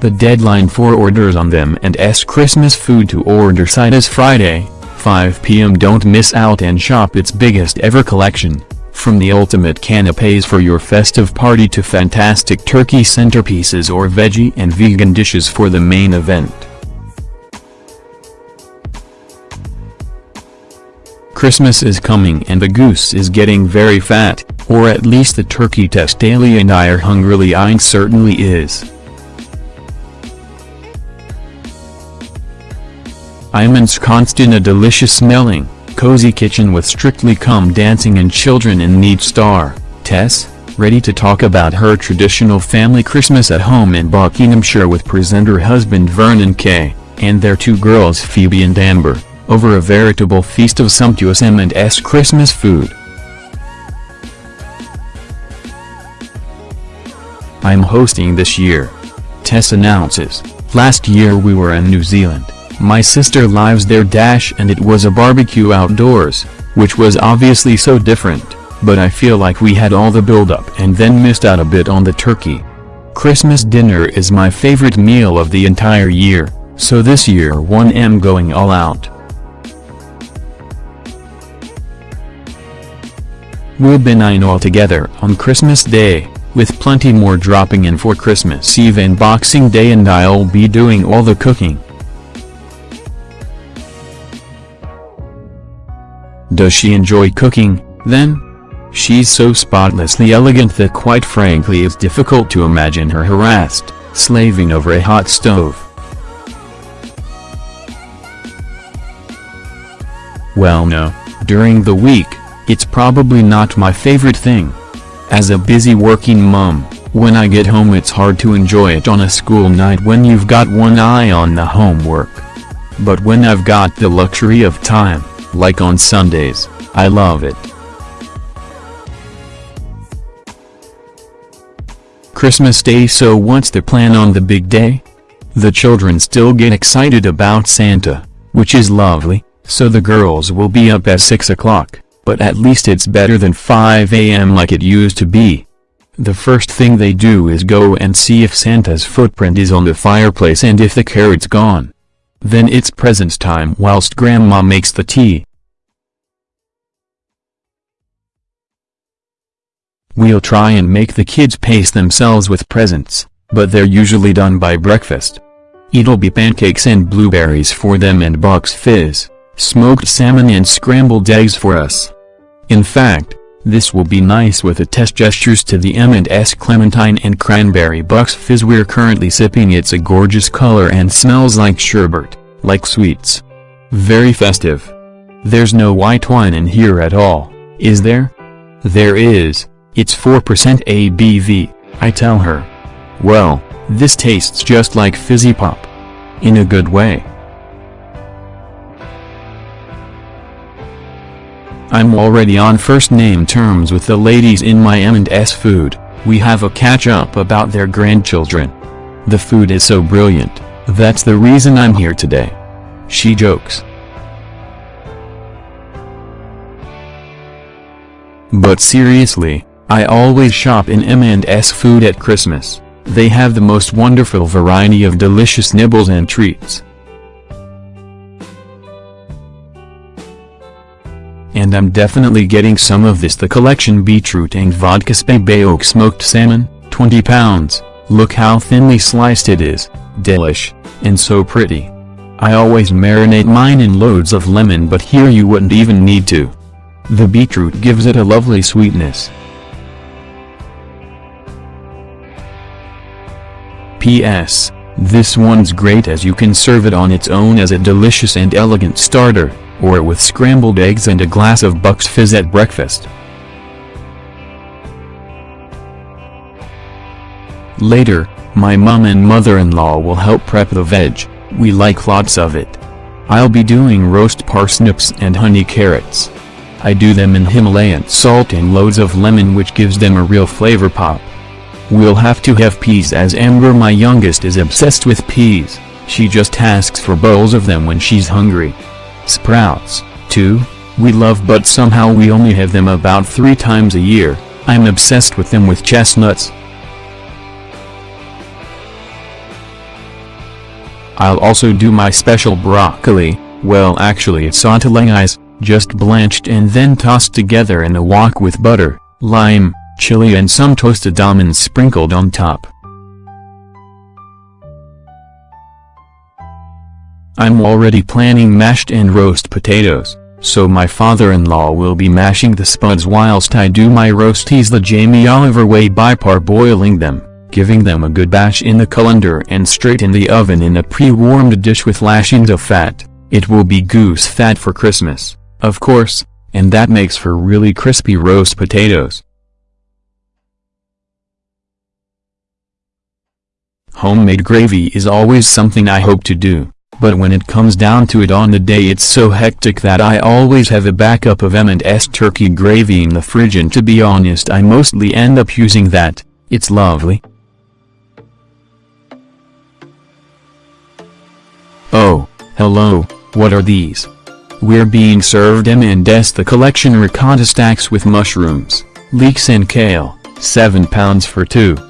The deadline for orders on the M&S Christmas food to order site is Friday, 5 p.m. Don't miss out and shop its biggest ever collection. From the ultimate canapes for your festive party to fantastic turkey centerpieces or veggie and vegan dishes for the main event. Christmas is coming and the goose is getting very fat, or at least the turkey Tess Daly and I are hungrily eyeing certainly is. I'm ensconced in a delicious smelling, cozy kitchen with Strictly Come Dancing and children in need star, Tess, ready to talk about her traditional family Christmas at home in Buckinghamshire with presenter husband Vernon Kay, and their two girls Phoebe and Amber, over a veritable feast of sumptuous M&S Christmas food. I'm hosting this year. Tess announces, last year we were in New Zealand. My sister lives there dash and it was a barbecue outdoors, which was obviously so different, but I feel like we had all the build-up and then missed out a bit on the turkey. Christmas dinner is my favorite meal of the entire year, so this year 1am going all out. We'll be nine all together on Christmas Day, with plenty more dropping in for Christmas Eve and Boxing Day and I'll be doing all the cooking. Does she enjoy cooking, then? She's so spotlessly elegant that quite frankly it's difficult to imagine her harassed, slaving over a hot stove. Well no, during the week, it's probably not my favorite thing. As a busy working mum, when I get home it's hard to enjoy it on a school night when you've got one eye on the homework. But when I've got the luxury of time, like on Sundays, I love it. Christmas Day so what's the plan on the big day? The children still get excited about Santa, which is lovely, so the girls will be up at 6 o'clock, but at least it's better than 5 a.m. like it used to be. The first thing they do is go and see if Santa's footprint is on the fireplace and if the carrot's gone. Then it's presents time whilst grandma makes the tea. We'll try and make the kids pace themselves with presents, but they're usually done by breakfast. It'll be pancakes and blueberries for them and Bucks Fizz, smoked salmon and scrambled eggs for us. In fact, this will be nice with the Tess gestures to the M&S Clementine and Cranberry Bucks Fizz we're currently sipping it's a gorgeous color and smells like sherbet, like sweets. Very festive. There's no white wine in here at all, is there? There is, it's 4% ABV, I tell her. Well, this tastes just like fizzy pop. In a good way. I'm already on first name terms with the ladies in my M&S food, we have a catch-up about their grandchildren. The food is so brilliant, that's the reason I'm here today. She jokes. But seriously, I always shop in M&S food at Christmas, they have the most wonderful variety of delicious nibbles and treats. And I'm definitely getting some of this the collection beetroot and vodka spey smoked salmon, 20 pounds, look how thinly sliced it is, delish, and so pretty. I always marinate mine in loads of lemon but here you wouldn't even need to. The beetroot gives it a lovely sweetness. P.S. This one's great as you can serve it on its own as a delicious and elegant starter or with scrambled eggs and a glass of Bucks Fizz at breakfast. Later, my mom and mother-in-law will help prep the veg, we like lots of it. I'll be doing roast parsnips and honey carrots. I do them in Himalayan salt and loads of lemon which gives them a real flavor pop. We'll have to have peas as Amber my youngest is obsessed with peas, she just asks for bowls of them when she's hungry. Sprouts, too, we love but somehow we only have them about three times a year, I'm obsessed with them with chestnuts. I'll also do my special broccoli, well actually it's sautelengais, just blanched and then tossed together in a wok with butter, lime, chili and some toasted almonds sprinkled on top. I'm already planning mashed and roast potatoes, so my father-in-law will be mashing the spuds whilst I do my roasties the Jamie Oliver way by parboiling them, giving them a good bash in the colander and straight in the oven in a pre-warmed dish with lashings of fat, it will be goose fat for Christmas, of course, and that makes for really crispy roast potatoes. Homemade gravy is always something I hope to do. But when it comes down to it on the day it's so hectic that I always have a backup of M&S turkey gravy in the fridge and to be honest I mostly end up using that, it's lovely. Oh, hello, what are these? We're being served M&S the collection ricotta stacks with mushrooms, leeks and kale, 7 pounds for 2.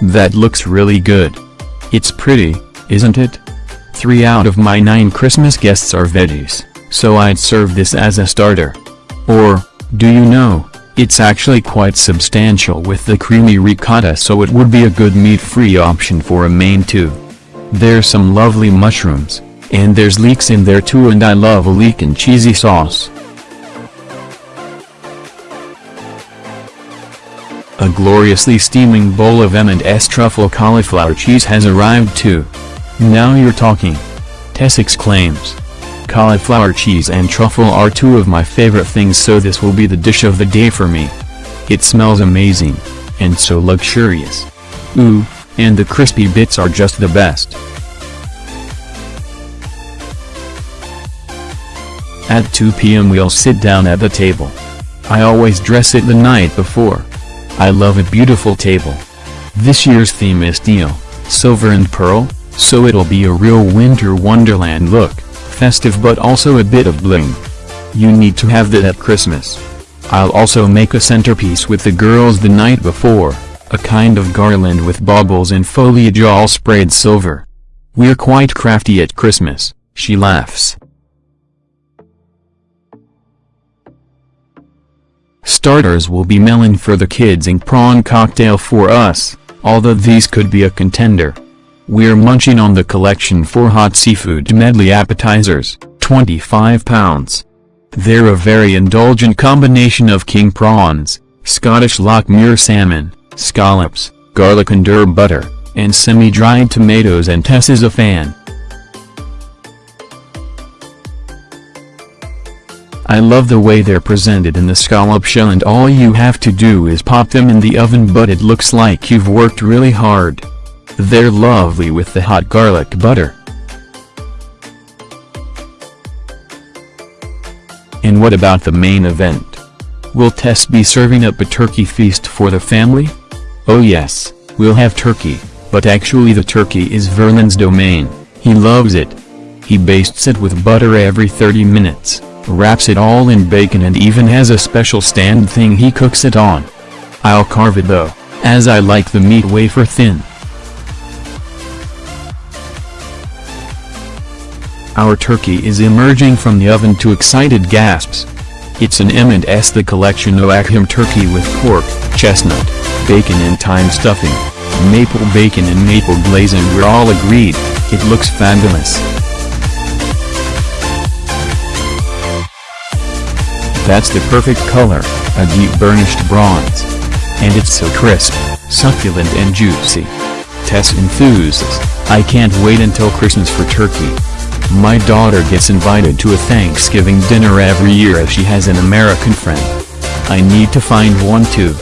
That looks really good. It's pretty, isn't it? Three out of my nine Christmas guests are veggies, so I'd serve this as a starter. Or, do you know, it's actually quite substantial with the creamy ricotta so it would be a good meat-free option for a main too. There's some lovely mushrooms, and there's leeks in there too and I love a leek and cheesy sauce. A gloriously steaming bowl of M&S truffle cauliflower cheese has arrived too. Now you're talking. Tess exclaims. Cauliflower cheese and truffle are two of my favorite things so this will be the dish of the day for me. It smells amazing. And so luxurious. Ooh, and the crispy bits are just the best. At 2 p.m. we'll sit down at the table. I always dress it the night before. I love a beautiful table. This year's theme is teal, silver and pearl, so it'll be a real winter wonderland look, festive but also a bit of bling. You need to have that at Christmas. I'll also make a centerpiece with the girls the night before, a kind of garland with baubles and foliage all sprayed silver. We're quite crafty at Christmas, she laughs. Starters will be melon for the kids and prawn cocktail for us, although these could be a contender. We're munching on the collection for hot seafood medley appetizers, 25 pounds. They're a very indulgent combination of king prawns, Scottish Lochmuir salmon, scallops, garlic and herb butter, and semi-dried tomatoes and Tess is a fan. I love the way they're presented in the scallop shell and all you have to do is pop them in the oven but it looks like you've worked really hard. They're lovely with the hot garlic butter. And what about the main event? Will Tess be serving up a turkey feast for the family? Oh yes, we'll have turkey, but actually the turkey is Vernon's domain, he loves it. He bastes it with butter every 30 minutes wraps it all in bacon and even has a special stand thing he cooks it on. I'll carve it though, as I like the meat wafer thin. Our turkey is emerging from the oven to excited gasps. It's an M&S The Collection Oakham turkey with pork, chestnut, bacon and thyme stuffing, maple bacon and maple glaze and we're all agreed, it looks fabulous. That's the perfect color, a deep burnished bronze. And it's so crisp, succulent and juicy. Tess enthuses, I can't wait until Christmas for turkey. My daughter gets invited to a Thanksgiving dinner every year as she has an American friend. I need to find one too.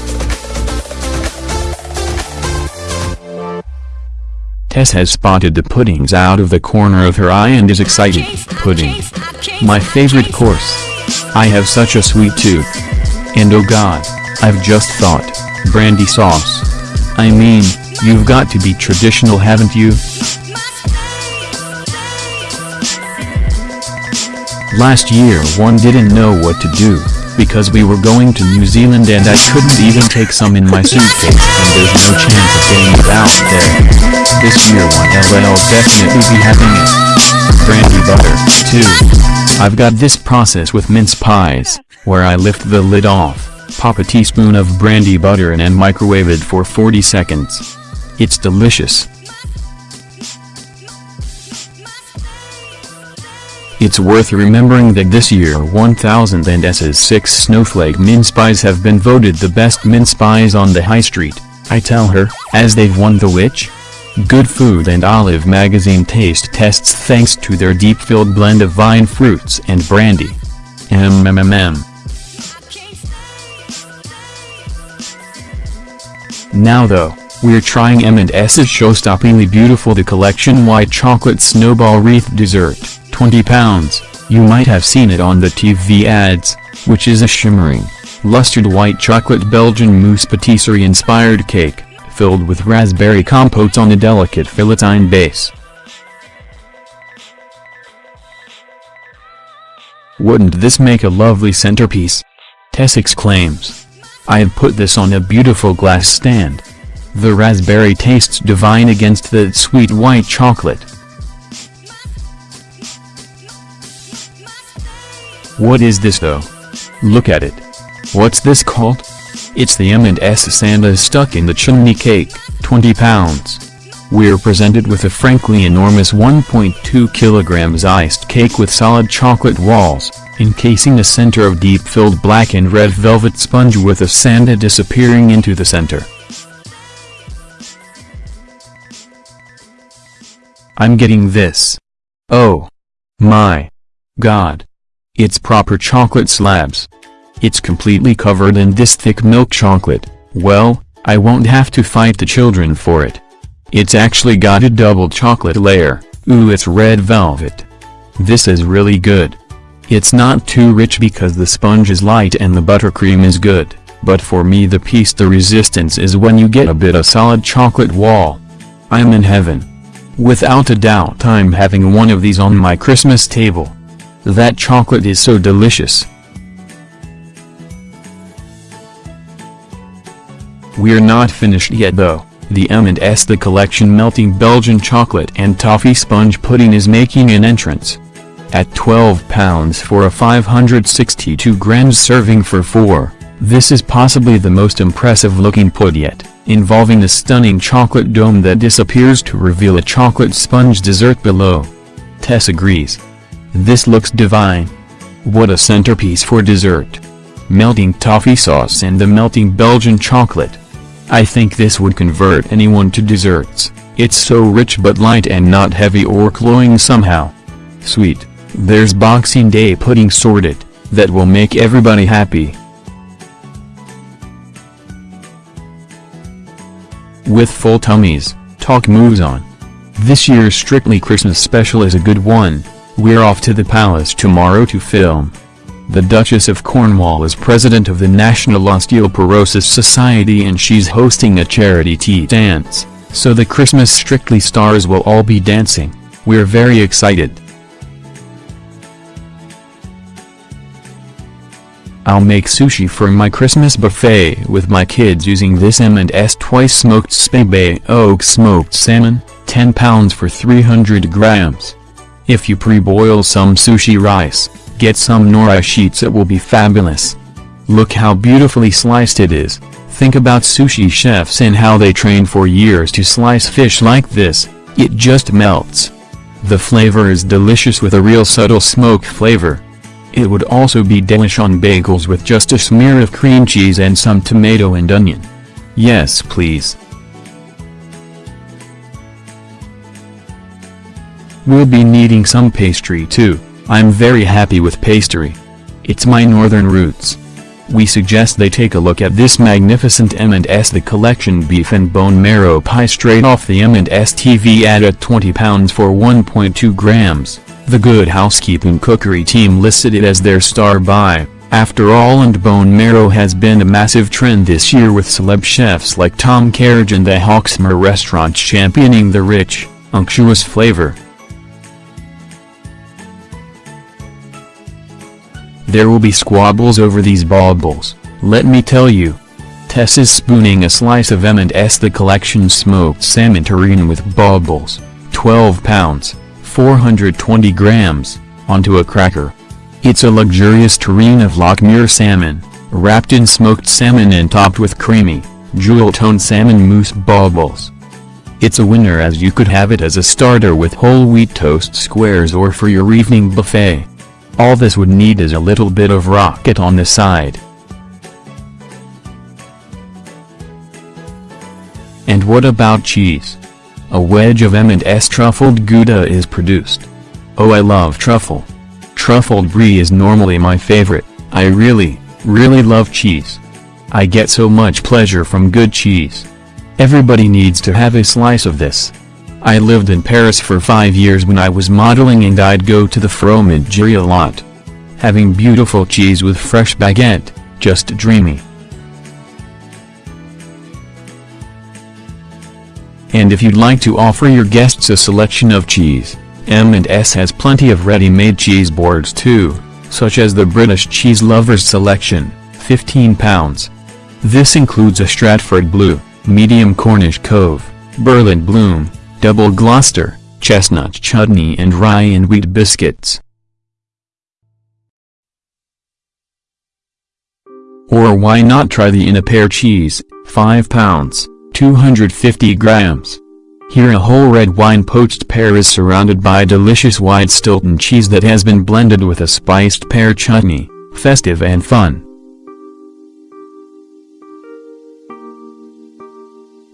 Tess has spotted the puddings out of the corner of her eye and is excited. Pudding. My favorite course. I have such a sweet tooth. And oh god, I've just thought, brandy sauce. I mean, you've got to be traditional haven't you? Last year one didn't know what to do, because we were going to New Zealand and I couldn't even take some in my suitcase and there's no chance of getting it out there. This year one LL definitely be having it. Brandy butter, too. I've got this process with mince pies, where I lift the lid off, pop a teaspoon of brandy butter in and microwave it for 40 seconds. It's delicious. It's worth remembering that this year 1000 and S's 6 snowflake mince pies have been voted the best mince pies on the high street, I tell her, as they've won the which? Good Food and Olive magazine taste tests thanks to their deep-filled blend of vine fruits and brandy. Mmm. Now though, we're trying M&S's show-stoppingly beautiful The Collection White Chocolate Snowball Wreath Dessert, 20 pounds, you might have seen it on the TV ads, which is a shimmering, lustered white chocolate Belgian mousse patisserie-inspired cake, filled with raspberry compote on a delicate feuilletine base. Wouldn't this make a lovely centerpiece? Tess exclaims. I have put this on a beautiful glass stand. The raspberry tastes divine against the sweet white chocolate. What is this though? Look at it. What's this called? It's the M&S Santa stuck in the chimney cake, 20 pounds. We're presented with a frankly enormous 1.2 kilograms iced cake with solid chocolate walls, encasing a center of deep-filled black and red velvet sponge with a Santa disappearing into the center. I'm getting this. Oh. My. God. It's proper chocolate slabs. It's completely covered in this thick milk chocolate, well, I won't have to fight the children for it. It's actually got a double chocolate layer, ooh it's red velvet. This is really good. It's not too rich because the sponge is light and the buttercream is good, but for me the piece the resistance is when you get a bit of solid chocolate wall. I'm in heaven. Without a doubt I'm having one of these on my Christmas table. That chocolate is so delicious. We're not finished yet though, the M&S The Collection Melting Belgian Chocolate and Toffee Sponge Pudding is making an entrance. At 12 pounds for a 562 grams serving for 4, this is possibly the most impressive looking pud yet, involving a stunning chocolate dome that disappears to reveal a chocolate sponge dessert below. Tess agrees. This looks divine. What a centerpiece for dessert. Melting toffee sauce and the melting Belgian chocolate. I think this would convert anyone to desserts, it's so rich but light and not heavy or cloying somehow. Sweet, there's Boxing Day pudding sorted, that will make everybody happy. With full tummies, talk moves on. This year's Strictly Christmas special is a good one, we're off to the palace tomorrow to film. The Duchess of Cornwall is president of the National Osteoporosis Society and she's hosting a charity tea dance, so the Christmas Strictly stars will all be dancing, we're very excited. I'll make sushi for my Christmas buffet with my kids using this M&S twice smoked Spey Bay Oak smoked salmon, 10 pounds for 300 grams. If you pre-boil some sushi rice, get some nori sheets it will be fabulous. Look how beautifully sliced it is, think about sushi chefs and how they train for years to slice fish like this, it just melts. The flavor is delicious with a real subtle smoke flavor. It would also be delish on bagels with just a smear of cream cheese and some tomato and onion. Yes please. We'll be needing some pastry too, I'm very happy with pastry. It's my northern roots. We suggest they take a look at this magnificent M&S The Collection Beef and Bone Marrow Pie straight off the M&S TV ad at 20 pounds for 1.2 grams. The Good Housekeeping Cookery team listed it as their star buy. After all and bone marrow has been a massive trend this year with celeb chefs like Tom Kerridge and the Hawksmoor restaurant championing the rich, unctuous flavor. There will be squabbles over these baubles, let me tell you. Tess is spooning a slice of M&S the collection smoked salmon terrine with baubles, 12 pounds, 420 grams, onto a cracker. It's a luxurious terrine of Lochmuir salmon, wrapped in smoked salmon and topped with creamy, jewel-toned salmon mousse baubles. It's a winner as you could have it as a starter with whole wheat toast squares or for your evening buffet. All this would need is a little bit of rocket on the side. And what about cheese? A wedge of M&S truffled Gouda is produced. Oh I love truffle. Truffled brie is normally my favorite, I really, really love cheese. I get so much pleasure from good cheese. Everybody needs to have a slice of this. I lived in Paris for five years when I was modeling and I'd go to the fromagerie a lot. Having beautiful cheese with fresh baguette, just dreamy. And if you'd like to offer your guests a selection of cheese, M&S has plenty of ready-made cheese boards too, such as the British Cheese Lovers Selection, 15 pounds. This includes a Stratford Blue, medium Cornish Cove, Berlin Bloom, double Gloucester, chestnut chutney and rye and wheat biscuits. Or why not try the In-A-Pear cheese, 5 pounds, 250 grams. Here a whole red wine poached pear is surrounded by delicious white Stilton cheese that has been blended with a spiced pear chutney, festive and fun.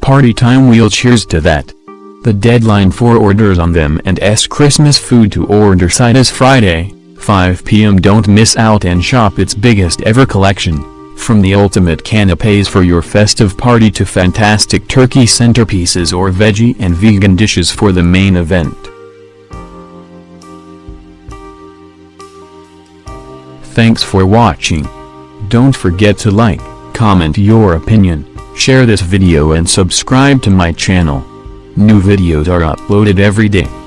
Party time we'll cheers to that. The deadline for orders on the M&S Christmas food to order site is Friday, 5 p.m. Don't miss out and shop its biggest ever collection. From the ultimate canapes for your festive party to fantastic turkey centerpieces or veggie and vegan dishes for the main event. Thanks for watching. Don't forget to like, comment your opinion Share this video and subscribe to my channel. New videos are uploaded every day.